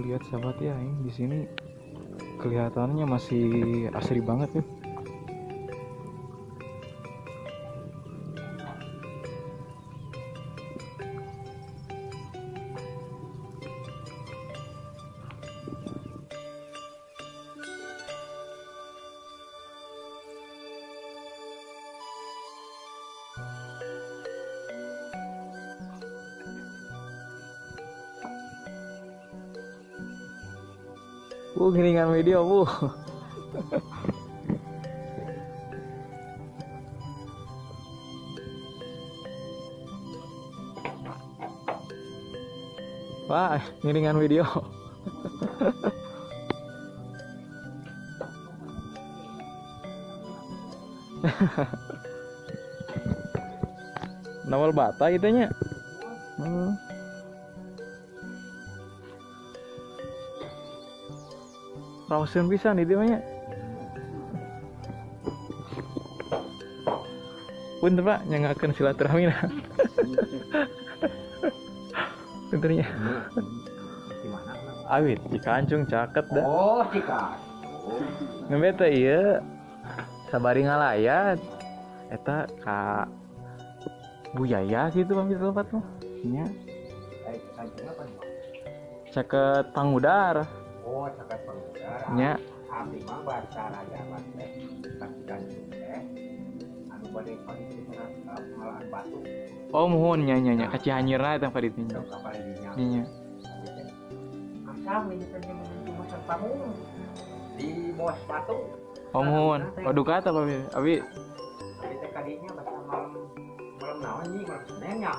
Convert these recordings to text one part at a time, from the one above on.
lihat sahabat ya ini di sini kelihatannya masih asri banget ya Bu, giringan video, Bu. Wah, giringan video. Nawal bata itu nya. Hmm. Rawsen bisa nih dia banyak. Punten pak, nyangakan silaturahmi. Puntennya. Gimana? Awit, di kancung caket dah. Oh, cika. Ngebeta iya. Sabari ngalayat. Eta ka Bu Yaya gitu pamit tempat mah. Nya, caket pangudar. Oh, cakat pengudara. Nya, Abdi mah bahasa teh. Teh. Anu bade batu. oh mohon nya nya nya eta. Asam ini. Di bawah sepatu. Oh mohon. Waduh kata. Abi teh kadinya bahasa malam malam naon nih malam Senin nya.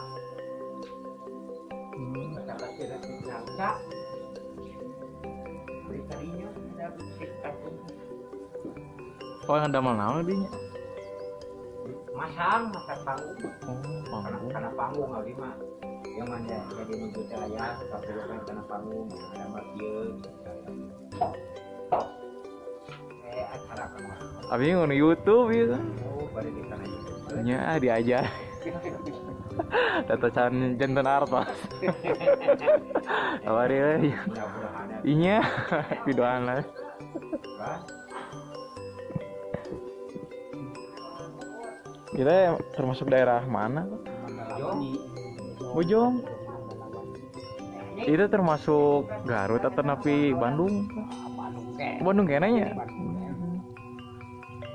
hmm, Bahasa Oh yang damel naon dinya. Masang, masang panggung. Oh, panggung. karena panggung kali mah yang mana jadi nunggu saya kan karena panggung ada mah kieu eh acara ngono YouTube gitu. oh pada di sana Nya diajar. Data can jantan euy. mudah-mudahan ada Inya videoan lah. Kita termasuk daerah mana? Bojong. Itu termasuk Garut atau napi Bandung? Bandung kayaknya.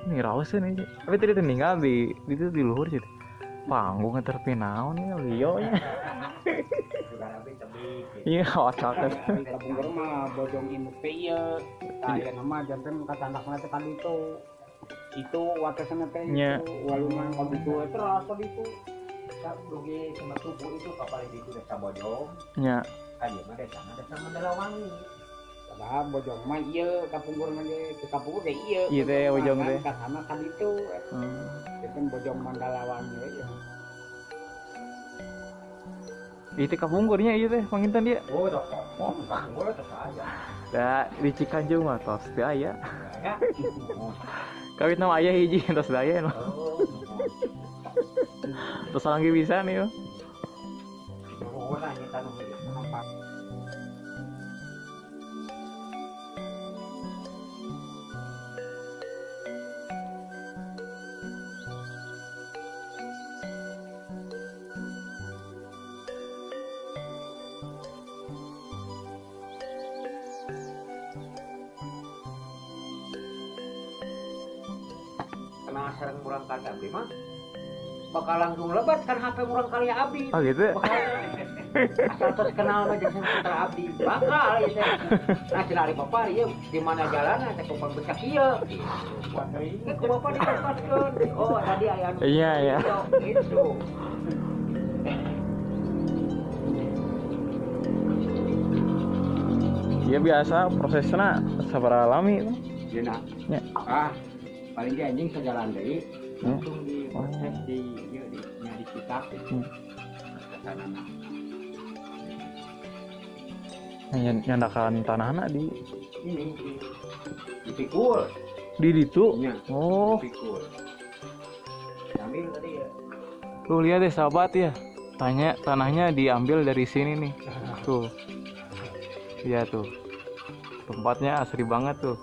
Ini rawsen aja. Tapi tadi tinggal di itu di luhur sih. Panggung ngeterpi naon ya tapi Iya, otak. Kabunggur mah teh ieu. Tah janten teh tadi itu. Teh Nya. walungan terus dugi sama tubuh itu kapal itu Nya. dia mah desa mah desa Mandalawangi Padahal bojong mah ieu kapunggur mah ge ge ieu. Iya teh, bojong teh. Hmm. Janten bojong mandalawangi ya. Itu kapungkurnya iya teh pangintan dia. oh dah oh gue tuh saja Da di Cikanjung mah tos teu aya. ya Kawit nama ayah hiji tos daya no. oh Tos lagi bisa nih oh nanya tanu sering kurang kali abdi mah bakal langsung lebat kan HP kurang kali abdi Oh gitu. bakal asal terus kenal aja sama putra abdi bakal ya nah si lari bapak ya di mana jalan ada kumpang becak iya ini ke bapak dikasihkan oh tadi ayah anu Iya, iya. gitu Iya biasa prosesnya sabar alami. ya nak Ya. ah paling dia anjing sejalan deh Hmm. langsung di proses di iya, di nya di kitab Hmm. nyandakan tanah anak di ini di dipikul di ditu. Iya. Oh, dipikul ambil tadi ya lu lihat deh sahabat ya. Tanya tanahnya diambil dari sini nih. Tuh. iya tuh tempatnya asri banget tuh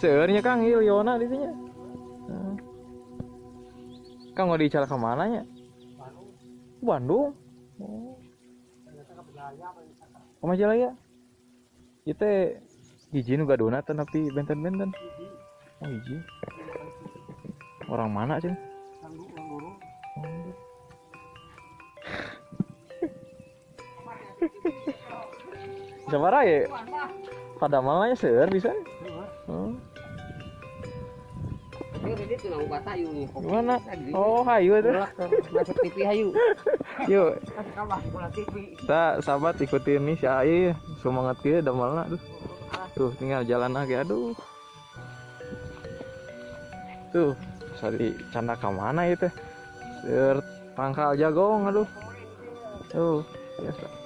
Seurnya Kang iya Yona di sini. Hmm. Kang mau dicara ke mana nya? Bandung. Oh. Oh Majalaya. Itu hiji nu gadona teh tapi benten-benten. Oh hiji. Orang mana sih? Sabara ya? Pada malanya seur bisa. Oh. Gimana? Oh, hayu itu. Masuk TV hayu. Yuk, kita sahabat ikutin nih si Ai semangat kia damalna tuh. Tuh, tinggal jalan lagi. Aduh. Tuh, sari canda ke mana itu? Seur pangkal jagong aduh. Tuh, biasa.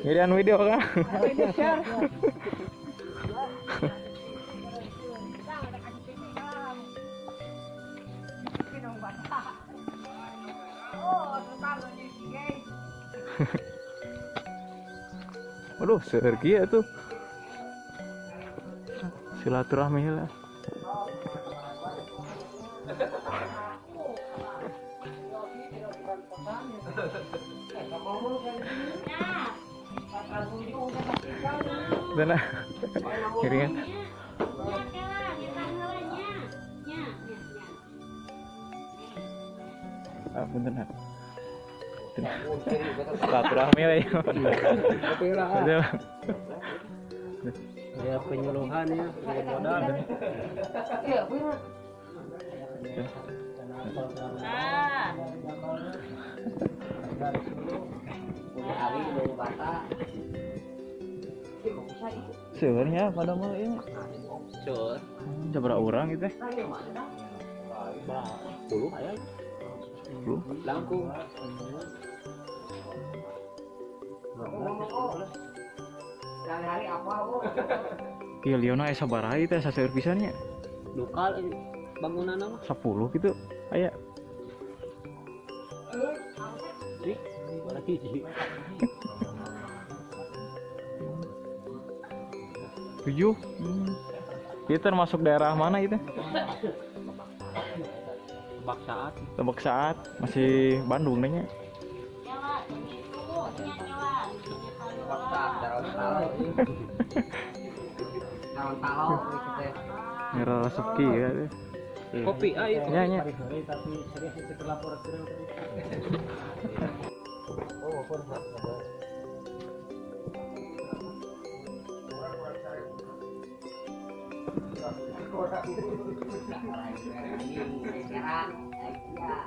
Ngirian video kan? Waduh, seur kieu tuh. Silaturahmi lah. Dana. Kiringan. Ah, bentar. Nak. Silaturahmi lah ya. Betul. Ya modal. Iya, bener. Punya Ali dari bata. Sebenarnya pada mau ini. Sur. Jabra orang gitu. Puluh aya. Belum. Langkung. Hari apa, Bu? Iya Liona aya sabaraha teh saseur pisannya. Lokal ini bangunan apa? 10 gitu. Aya. Sih, lagi sih. Tujuh. Hmm. Itu termasuk daerah mana itu? Baksaan. Tebak saat masih Bandung nanya. Ngira sepi ya. Kopi ayo. Nya nya. Nah, ini, ini, ini, ini,